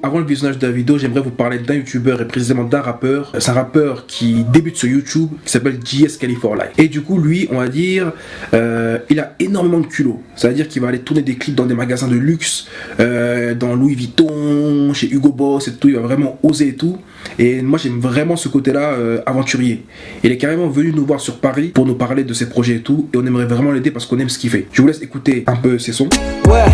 Avant le visionnage de la vidéo, j'aimerais vous parler d'un youtubeur et précisément d'un rappeur. C'est un rappeur qui débute sur YouTube, qui s'appelle JS Life. Et du coup, lui, on va dire, euh, il a énormément de culot. C'est-à-dire qu'il va aller tourner des clips dans des magasins de luxe, euh, dans Louis Vuitton, chez Hugo Boss et tout. Il va vraiment oser et tout. Et moi, j'aime vraiment ce côté-là euh, aventurier. Il est carrément venu nous voir sur Paris pour nous parler de ses projets et tout. Et on aimerait vraiment l'aider parce qu'on aime ce qu'il fait. Je vous laisse écouter un peu ses sons. Ouais,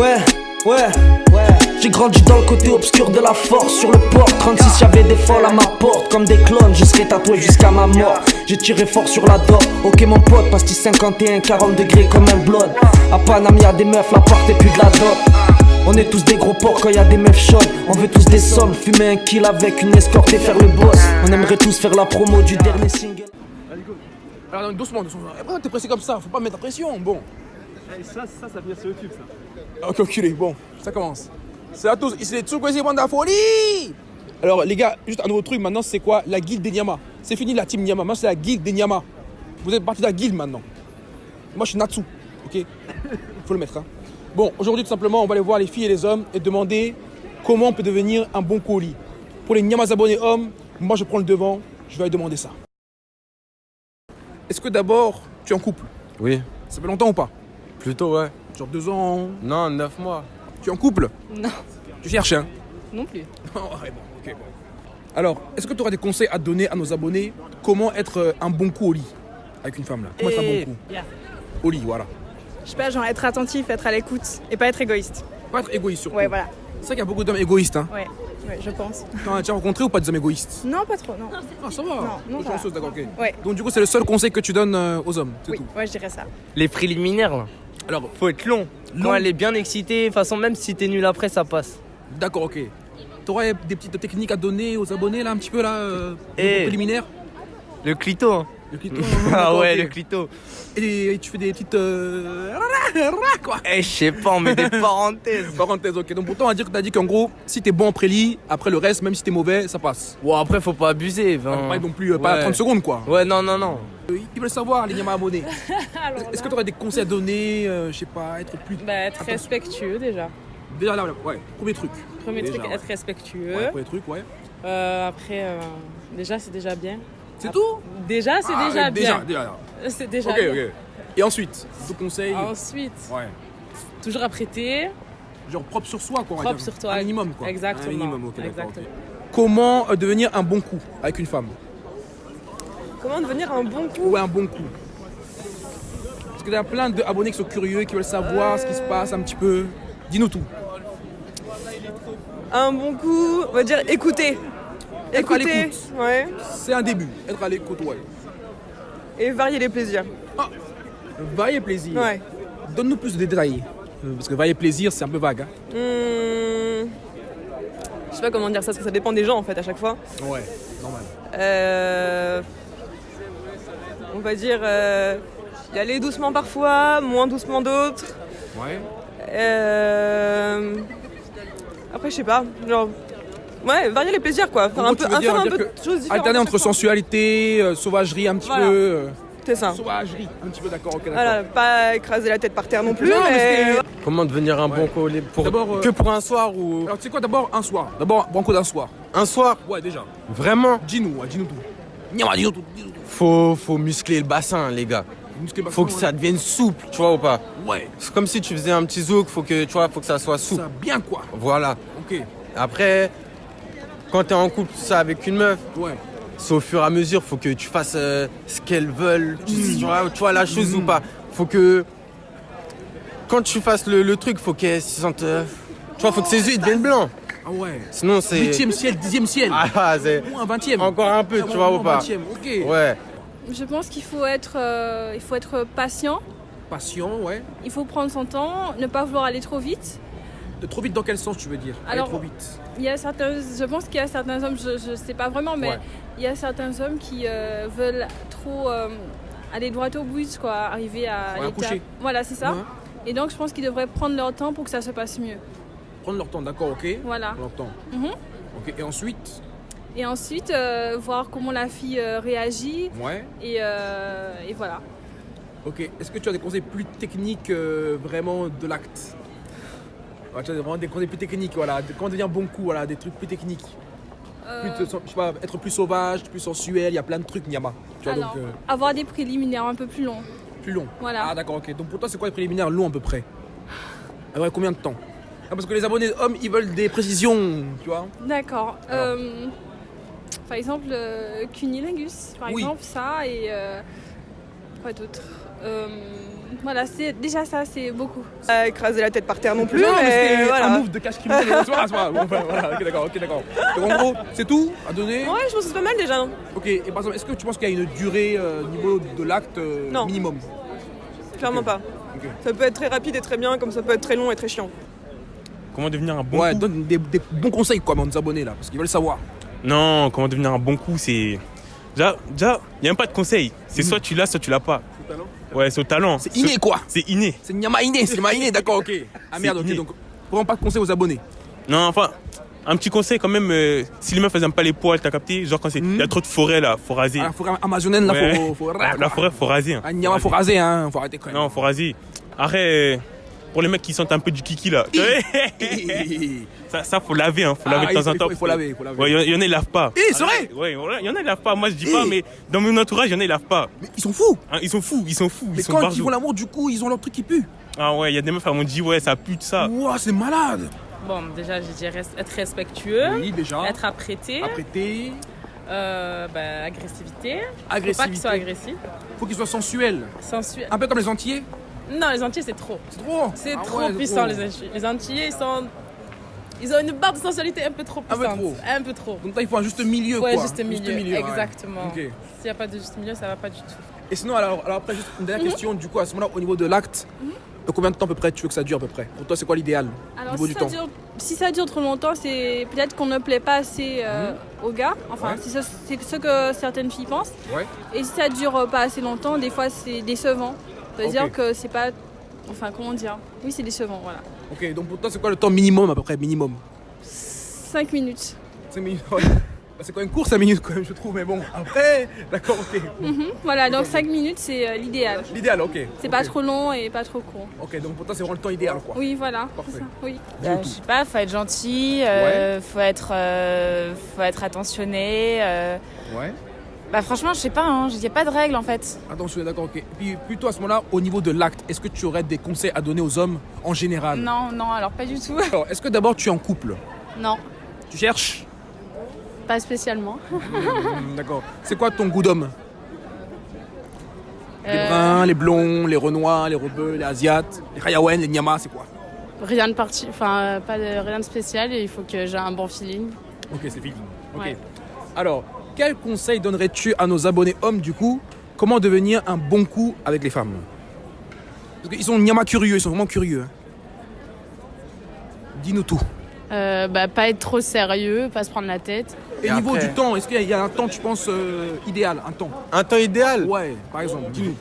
ouais, ouais, ouais. J'ai grandi dans le côté obscur de la force Sur le port. 36 y'avait des folles à ma porte Comme des clones. Je serai tatoué jusqu'à ma mort. J'ai tiré fort sur la dor Ok mon pote pastis 51 40 degrés comme un blood. À Paname y'a des meufs la porte et plus de la dot. On est tous des gros porcs quand y a des meufs chaudes. On veut tous des sommes, fumer un kill avec une escorte et faire le boss. On aimerait tous faire la promo du dernier single. Alors doucement, doucement. Pourquoi t'es pressé comme ça? Faut pas mettre la pression, bon. Et ça, ça, ça vient sur YouTube ça Ok, enculé, bon, ça commence c'est à tous, ici les Tsukwezi de la folie Alors les gars, juste un nouveau truc maintenant, c'est quoi La guilde des Nyama. C'est fini la team Nyama, maintenant c'est la guilde des Nyama. Vous êtes parti de la guilde maintenant. Moi je suis Natsu, ok? Faut le mettre. Hein. Bon, aujourd'hui tout simplement, on va aller voir les filles et les hommes et demander comment on peut devenir un bon colis. Pour les Nyamas abonnés hommes, moi je prends le devant, je vais aller demander ça. Est-ce que d'abord, tu es en couple? Oui. Ça fait longtemps ou pas? Plutôt, ouais. Genre deux ans? Non, neuf mois. Tu es en couple Non. Tu cherches un Non plus. Alors, est-ce que tu auras des conseils à donner à nos abonnés Comment être euh, un bon coup au lit avec une femme là? Comment être un bon Eh, coup? Au lit, voilà. Je sais pas, genre être attentif, être à l'écoute et pas être égoïste. Pas être égoïste surtout. Ouais, voilà. C'est vrai qu'il y a beaucoup d'hommes égoïstes. Hein. Ouais, ouais, je pense. T'en as déjà rencontré ou pas des hommes égoïstes? Non, pas trop, non. Ah, ça va. Non, non, chanceuse, d'accord, ok. Ouais. Donc, du coup, c'est le seul conseil que tu donnes euh, aux hommes, c'est Oui, tout. ouais, je dirais ça. Les préliminaires, là. Alors, faut être long. Long. Quand elle est bien excitée, de toute façon, même si t'es nul après, ça passe. d'accord, ok. T'aurais des petites techniques à donner aux abonnés là, un petit peu là, euh, Eh. préliminaires Le clito, hein. Le clito, Ah ouais, le clito. Et, tu fais des petites. Euh... quoi Eh, je sais pas, on met des parenthèses. Parenthèse, ok. Donc, pourtant, on va dire que t'as dit qu'en gros, si t'es bon en prélit, après le reste, même si t'es mauvais, ça passe. Bon, après, faut pas abuser. Pas enfin. non plus, euh, pas Ouais. 30 secondes quoi. Ouais, non, non, non. Euh, Ils veulent savoir, les Yama abonnés. Est-ce que tu aurais des conseils à donner euh, Je sais pas, être plus. bah, être Attention. respectueux déjà. Déjà là, ouais, premier truc. Premier Déjà, truc, ouais. être respectueux. Ouais, premier truc, ouais. Euh, après, euh, déjà, c'est déjà bien. C'est tout Déjà, c'est Ah, déjà bien. déjà. C'est déjà bien. ok. Et ensuite, deux conseils. Ensuite, Ouais. toujours apprêter. Genre propre sur soi, quoi. Propre sur toi. Un minimum, quoi. Exactement. Un minimum, ok. Exactement. Comment euh, devenir un bon coup avec une femme? Comment devenir un bon coup? Ouais, un bon coup. Parce qu'il y a plein d'abonnés qui sont curieux, qui veulent savoir ce qui se passe un petit peu. Dis-nous tout. Un bon coup, on va dire écouter. Être à Écouter, l'écoute. ouais. C'est un début. Être à l'écoute, ouais. Et varier les plaisirs. Varier plaisir. Ouais. Donne-nous plus de détails. Euh, Parce que varier plaisir, c'est un peu vague. hein. Hmm. Je sais pas comment dire ça, parce que ça dépend des gens en fait à chaque fois. Ouais, normal. Euh, On va dire euh, y aller doucement parfois, moins doucement d'autres. Ouais. Euh, Après, je sais pas, genre. Ouais, varier les plaisirs quoi. Faire un peu, tu veux dire- faire un dire peu que de choses différentes. Alterner entre sensualité, euh, sauvagerie un petit Voilà. peu. euh, C'est ça. sauvagerie, un petit peu d'accord, ok. Voilà, pas écraser la tête par terre non plus, Non, mais Comment devenir un bon colis pour D'abord, euh, que pour un soir ou Alors, tu sais quoi, d'abord un soir. D'abord, banco d'un soir. un soir Ouais, déjà. Vraiment Dis-nous, ouais, dis-nous tout. Dis-nous tout. Dis-nous tout. faut faut muscler le bassin les gars. Faut que ça devienne souple, tu vois ou pas? Ouais. C'est comme si tu faisais un petit zouk, faut que tu vois, faut que ça soit souple. Ça, bien quoi. Voilà. Ok. Après quand t'es en couple tout ça avec une meuf, Ouais. c'est au fur et à mesure, faut que tu fasses euh, ce qu'elles veulent, tu, Mm. tu vois, tu vois la chose ou pas. Faut que quand tu fasses le, le truc, faut qu'elle se sente euh, tu vois, faut que ses yeux deviennent blancs. Ah ouais. Sinon c'est Huitième ciel, dixième ciel. ah, c'est Ou un vingtième. encore un peu, Ah, tu vois ou pas. vingtième, ok. Ouais. Je pense qu'il faut être, euh, il faut être patient. Patient, ouais. Il faut prendre son temps, ne pas vouloir aller trop vite. De trop vite dans quel sens tu veux dire? Aller Alors, trop vite. Il y a certains, je pense qu'il y a certains hommes, je ne sais pas vraiment, mais Ouais. il y a certains hommes qui euh, veulent trop euh, aller droit au but, quoi, arriver à Ouais, l'étape-. Voilà, c'est ça. Ouais. Et donc je pense qu'ils devraient prendre leur temps pour que ça se passe mieux. Prendre leur temps, d'accord, ok. Voilà. Prendre leur temps. Ok. Et ensuite? Et ensuite, euh, voir comment la fille euh, réagit. Ouais. Et, euh, et voilà. Ok. Est-ce que tu as des conseils plus techniques vraiment de l'acte? Tu vois, vraiment des plus techniques, voilà. Comment devenir bon coup, voilà, des trucs plus techniques. Euh, Plus je sais pas, être plus sauvage, plus sensuel, il y a plein de trucs, Nyama. Tu vois, alors, donc euh, avoir des préliminaires un peu plus longs. plus long. Voilà. Ah, d'accord, ok. Donc pour toi, c'est quoi les préliminaires longs à peu près? À près combien de temps? Ah, Parce que les abonnés hommes, ils veulent des précisions, tu vois. D'accord. Euh, par exemple, euh, cunilingus, par Oui. exemple, ça et quoi d'autre? Voilà, c'est déjà ça, c'est beaucoup. Pas écraser la tête par terre non plus, non, mais mais c'était voilà. un move de pas, c'est pas. Bon, enfin, voilà, ok, d'accord, ok, d'accord. Donc en gros, c'est tout à donner Ouais, je pense que c'est pas mal déjà. non Ok, et par exemple, est-ce que tu penses qu'il y a une durée euh, au niveau de l'acte euh, Non. minimum? Clairement pas. Ok. Ça peut être très rapide et très bien, comme ça peut être très long et très chiant. Comment devenir un bon Ouais, coup donne des, des bons conseils quoi, à nos abonnés là, parce qu'ils veulent savoir. Non, comment devenir un bon coup, c'est. Déjà, déjà, il n'y a même pas de conseil. C'est soit tu l'as, soit tu l'as pas. Ouais, c'est au talent. C'est inné quoi C'est inné. C'est Nyama inné, c'est Nyama inné, d'accord, ok. Ah merde, ok, inné. donc vraiment pas de conseils aux abonnés. Non, enfin, un petit conseil quand même. euh, si les meufs elles aiment pas les poils, t'as capté Genre quand il Mhm. y a trop de forêt là, faut raser. La forêt amazonienne, là, Ouais. faut, faut. La, la forêt, faut raser. hein. Ah, Nyama, faut raser, hein, faut arrêter quand même. Non, faut raser. Arrête. Pour les mecs qui sentent un peu du kiki là. ça, ça, faut laver, hein. Faut Ah, laver de il temps faut- en il temps. faut- il faut laver, il faut laver. Ouais, il y en- il y en a, ils lavent pas. Eh, c'est vrai? Ouais, voilà, il y en a, ils lavent pas. Moi, je dis pas, mais dans mon entourage, il y en a, ils lavent pas. Mais ils sont fous Hein, ils sont fous, ils sont fous. Mais ils sont quand ils font l'amour, du coup, ils ont leur truc qui pue. Ah ouais, il y a des meufs, elles m'ont dit, ouais, ça pue de ça. Ouah, c'est malade Bon, déjà, je dirais être respectueux, Oui, déjà. être apprêté, Apprêté, euh, bah, agressivité. Faut pas agressivité. qu'ils soient agressifs. Faut qu'ils soient sensuels. Sensuel. Un peu comme les Antillais. Non, les Antillais, c'est trop. C'est trop C'est Ah trop ouais, puissant, trop. les Antillais. Les Antillais, ils sont. Ils ont une barre de sensualité un peu trop Un peu puissante. trop. Un peu trop. Donc là, il faut un juste milieu, Ouais, quoi. juste milieu. ouais. Exactement. Ok. S'il n'y a pas de juste milieu, ça va pas du tout. Et sinon, alors, alors après, juste une dernière question, du coup, à ce moment-là, au niveau de l'acte, de combien de temps à peu près tu veux que ça dure à peu près? Pour toi, c'est quoi l'idéal au Alors, niveau si du ça, temps? dure, si ça dure trop longtemps, c'est peut-être qu'on ne plaît pas assez euh, aux gars. Enfin, Mhm. Ouais. c'est ce, que certaines filles pensent. Ouais. Et si ça dure euh, pas assez longtemps, des fois, c'est décevant. C'est-à-dire que c'est pas. Enfin, comment dire Oui, c'est décevant, voilà. Ok, donc pour toi, c'est quoi le temps minimum à peu près Minimum? 5 minutes. 5 minutes ouais. Bah, C'est quand même court 5 minutes quand même, je trouve, mais bon. Après, d'accord, ok. Mhm. Voilà, donc 5 minutes, c'est euh, l'idéal. L'idéal, ok. C'est pas trop long et pas trop court. Ok, donc pour toi, c'est vraiment le temps idéal, quoi. Oui, voilà. Parfait. c'est ça, Oui. Bah, je sais pas, faut être gentil, euh, faut, être, euh, faut être attentionné. euh. Ouais. Bah, franchement, je sais pas, il n'y a pas de règle en fait. Attention, d'accord, ok. Et puis, plutôt à ce moment-là, au niveau de l'acte, est-ce que tu aurais des conseils à donner aux hommes en général? Non, non, alors pas du tout. Alors, est-ce que d'abord tu es en couple? Non, Tu cherches? Pas spécialement. Hmm, D'accord. C'est quoi ton goût d'homme? Les Euh, bruns, les blonds, les renois, les rebeux, les asiates, les hayawen, les nyamas, c'est quoi? Rien de parti, enfin pas de, rien de spécial et il faut que j'ai un bon feeling. Ok, c'est feeling. Ok. Ouais. Alors, quel conseil donnerais-tu à nos abonnés hommes du coup Comment devenir un bon coup avec les femmes? Parce qu'ils sont nyama curieux, ils sont vraiment curieux. hein. Dis-nous tout. Euh, bah, pas être trop sérieux, pas se prendre la tête. Et, Et niveau après du temps, est-ce qu'il y a- il y a un temps, tu penses, euh, idéal Un temps? Un temps idéal? Ouais, par exemple, dis-nous.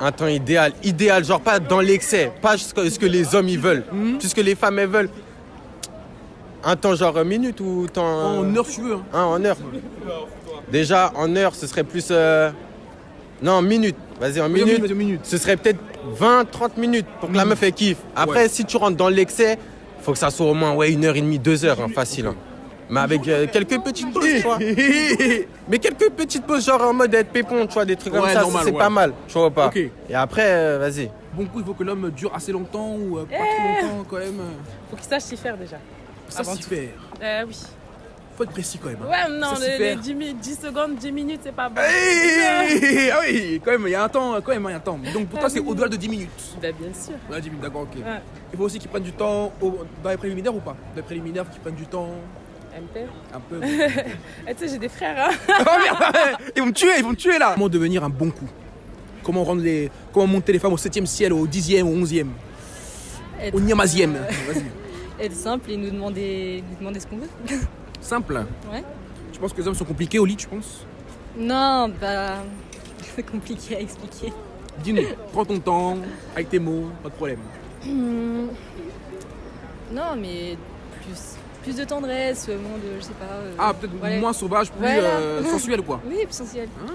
Un temps idéal. Idéal, genre pas dans l'excès, pas ce que les hommes ils veulent, Mhm. puisque les femmes elles veulent. Un temps genre euh, minute ou temps. euh, En heure, tu veux. hein. hein, en heure. Déjà, en heure, ce serait plus. euh, Non, minute. Vas-y, en minute. minute, en minute. Ce serait peut-être 20-30 minutes pour que la meuf elle kiffe. Après, Ouais. si tu rentres dans l'excès, faut que ça soit au moins ouais, une heure et demie, deux heures, hein, facile. hein. Mais avec euh, quelques petites pauses, tu vois. Mais quelques petites pauses, genre en mode être pépon, tu vois, des trucs comme Ouais, ça, normal, c'est ouais. pas mal, tu vois pas. Ok. Et après, euh, vas-y. Bon coup, il faut que l'homme dure assez longtemps ou euh, pas trop longtemps quand même. euh, Faut qu'ils sachent s'y faire déjà. Ça Avant faire. Euh, oui. Faut être précis quand même. hein. Ouais, non, les, les 10, mi- 10 secondes, 10 minutes, c'est pas bon. Hey ah oui, quand même, il y a un temps, quand même, il y a un temps. Donc pour toi, c'est au-delà de 10 minutes. Bah, bien sûr. Ouais, 10 minutes, d'accord, ok. Ouais. Il faut aussi qu'ils prennent du temps au- dans les préliminaires ou pas? Dans les préliminaires, faut qu'ils prennent du temps? MP. un peu. Eh, tu sais, j'ai des frères, hein. oh merde Ils vont me tuer, ils vont me tuer là Comment devenir un bon coup? Comment rendre les. Comment monter les femmes au 7 ciel, au 10e, au 11e, Être, au niamazième euh, Vas-y. Être simple et nous demander, nous demander ce qu'on veut. Simple. Ouais. Tu penses que les hommes sont compliqués au lit, tu penses? Non, bah. C'est compliqué à expliquer. Dis-nous, prends ton temps, avec tes mots, pas de problème. Hmm. Non, mais plus, plus de tendresse, moins de. Je sais pas. euh, Ah, peut-être voilà. moins sauvage, plus Voilà. euh, sensuel quoi. Oui, plus sensuel. Ah,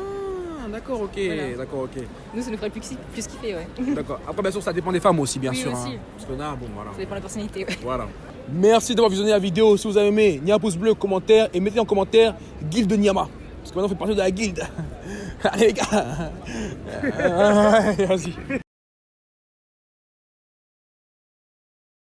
d'accord, ok, Voilà. d'accord, ok. Nous, ça nous ferait plus, plus kiffer, ouais. D'accord. Après, bien sûr, ça dépend des femmes aussi, bien Oui, sûr. aussi. hein. Parce que là, bon, voilà. Ça dépend de la personnalité, ouais. Voilà. Merci d'avoir visionné la vidéo. Si vous avez aimé, n'y a un pouce bleu, commentaire et mettez en commentaire Guilde de Niama. Parce que maintenant, on fait partie de la guilde. Allez, les gars. Vas-y.